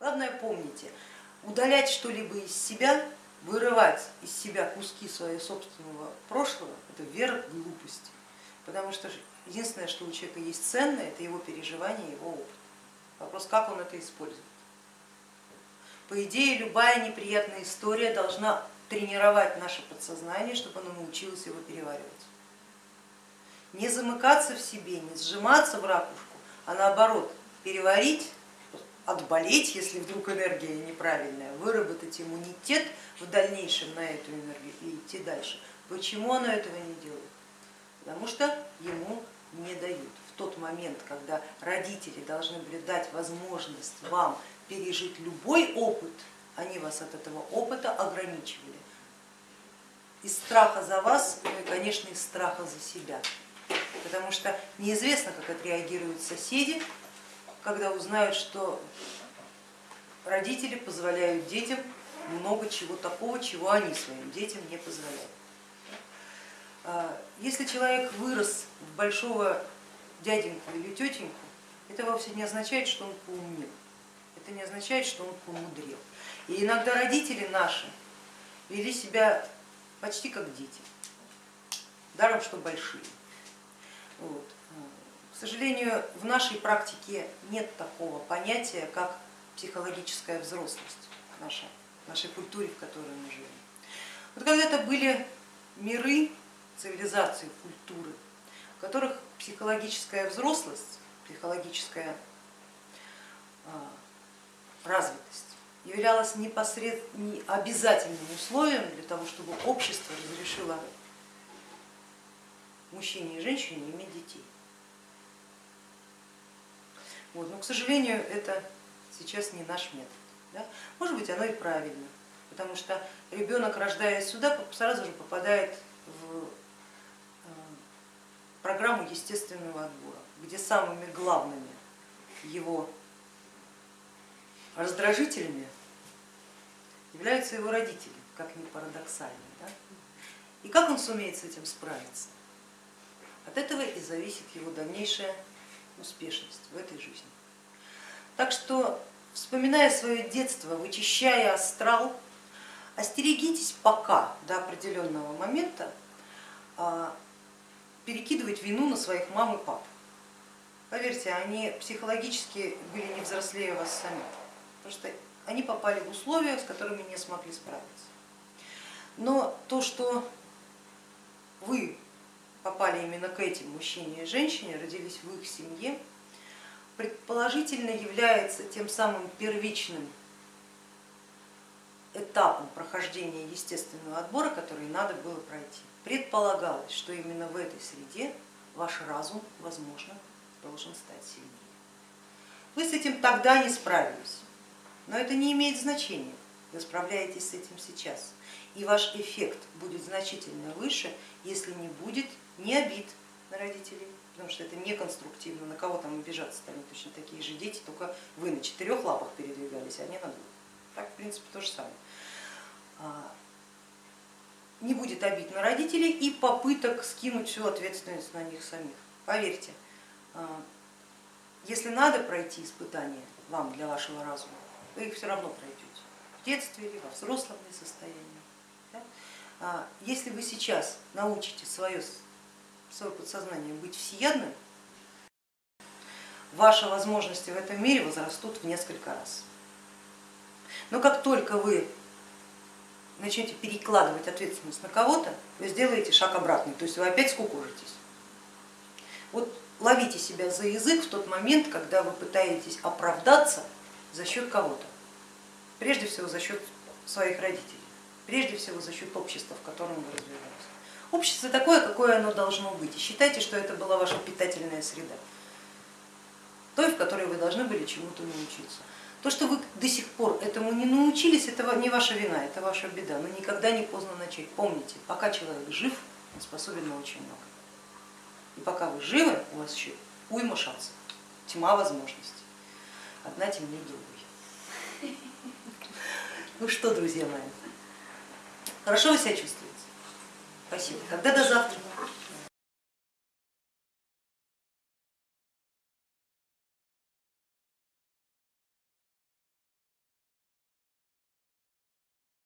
Главное помните, удалять что-либо из себя, вырывать из себя куски своего собственного прошлого, это верх глупости. Потому что единственное, что у человека есть ценное, это его переживание, его опыт. Вопрос, как он это использует. По идее, любая неприятная история должна тренировать наше подсознание, чтобы оно научилось его переваривать. Не замыкаться в себе, не сжиматься в ракушку, а наоборот переварить, отболеть, если вдруг энергия неправильная, выработать иммунитет в дальнейшем на эту энергию и идти дальше. Почему оно этого не делает? Потому что ему не дают. В тот момент, когда родители должны были дать возможность вам пережить любой опыт, они вас от этого опыта ограничивали. Из страха за вас, ну и, конечно, из страха за себя. Потому что неизвестно, как отреагируют соседи, когда узнают, что родители позволяют детям много чего такого, чего они своим детям не позволяют. А, если человек вырос в большого дяденьку или тетеньку, это вовсе не означает, что он поумнел, это не означает, что он помудрел. И иногда родители наши вели себя почти как дети, даром что большие. Вот. Сожалению, в нашей практике нет такого понятия, как психологическая взрослость в нашей, в нашей культуре, в которой мы живем. Вот когда-то были миры, цивилизации, культуры, в которых психологическая взрослость, психологическая а, развитость являлась непосредственно обязательным условием для того, чтобы общество разрешило мужчине и женщине иметь детей. Вот. Но, к сожалению, это сейчас не наш метод. Да? Может быть, оно и правильно, потому что ребенок, рождаясь сюда, сразу же попадает в э, программу естественного отбора, где самыми главными его раздражителями являются его родители, как ни парадоксально. Да? И как он сумеет с этим справиться? От этого и зависит его дальнейшая успешность в этой. Так что, вспоминая свое детство, вычищая астрал, остерегитесь пока до определенного момента а, перекидывать вину на своих мам и пап. Поверьте, они психологически были не взрослее вас самих, потому что они попали в условия, с которыми не смогли справиться. Но то, что вы попали именно к этим мужчине и женщине, родились в их семье, предположительно является тем самым первичным этапом прохождения естественного отбора, который надо было пройти. Предполагалось, что именно в этой среде ваш разум, возможно, должен стать сильнее. Вы с этим тогда не справились, но это не имеет значения, вы справляетесь с этим сейчас. И ваш эффект будет значительно выше, если не будет ни обид на родителей, потому что это неконструктивно, на кого там обижаться-то, они точно такие же дети, только вы на четырех лапах передвигались, а они на двух. Так, в принципе, то же самое. А, не будет обид на родителей и попыток скинуть всю ответственность на них самих. Поверьте, а, если надо пройти испытания вам для вашего разума, вы их все равно пройдете в детстве или во взрослом состоянии. А, если вы сейчас научите свое свое подсознание быть всеядным, ваши возможности в этом мире возрастут в несколько раз. Но как только вы начнете перекладывать ответственность на кого-то, вы сделаете шаг обратный, то есть вы опять скукожитесь. Вот ловите себя за язык в тот момент, когда вы пытаетесь оправдаться за счет кого-то, прежде всего за счет своих родителей, прежде всего за счет общества, в котором вы развиваетесь. Общество такое, какое оно должно быть. И считайте, что это была ваша питательная среда, той, в которой вы должны были чему-то научиться. То, что вы до сих пор этому не научились, это не ваша вина, это ваша беда, но никогда не поздно начать. Помните, пока человек жив, он способен на очень много. И пока вы живы, у вас еще уйма шансов, тьма возможностей, одна темнее другой. Ну что, друзья мои, хорошо вы себя чувствуете? Спасибо. Тогда до завтра.